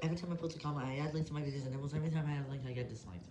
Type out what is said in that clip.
Every time I post a comment, I add links to my videos, and almost every time I add a link, I get disliked.